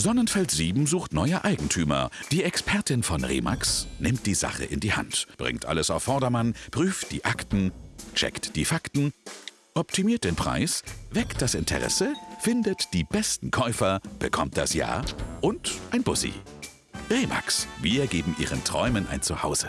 Sonnenfeld 7 sucht neue Eigentümer. Die Expertin von Remax nimmt die Sache in die Hand, bringt alles auf Vordermann, prüft die Akten, checkt die Fakten, optimiert den Preis, weckt das Interesse, findet die besten Käufer, bekommt das Ja und ein Bussi. Remax, wir geben Ihren Träumen ein Zuhause.